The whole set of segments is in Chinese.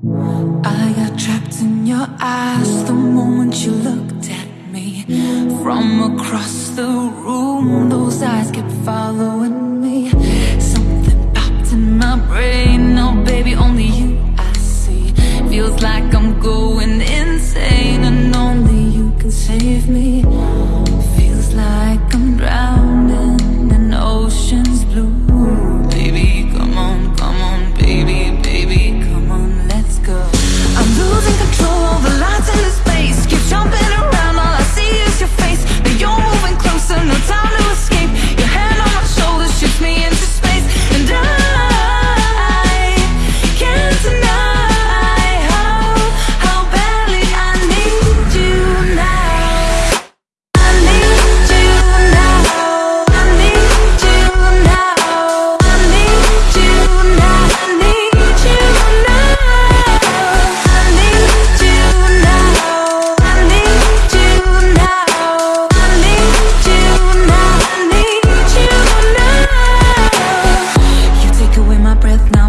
I got trapped in your eyes the moment you looked at me. From across the room, those eyes kept following me. Something popped in my brain. Now, baby, only you I see. Feels like I'm going insane, and only you can save me. Breath now,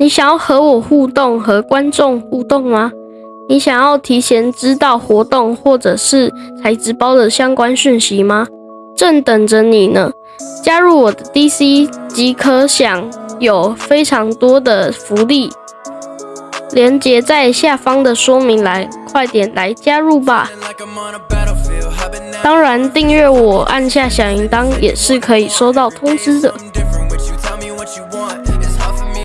你想要和我互动，和观众互动吗？你想要提前知道活动或者是材质包的相关讯息吗？正等着你呢！加入我的 DC 即可享有非常多的福利，连接在下方的说明栏，快点来加入吧！当然，订阅我，按下小铃铛也是可以收到通知的。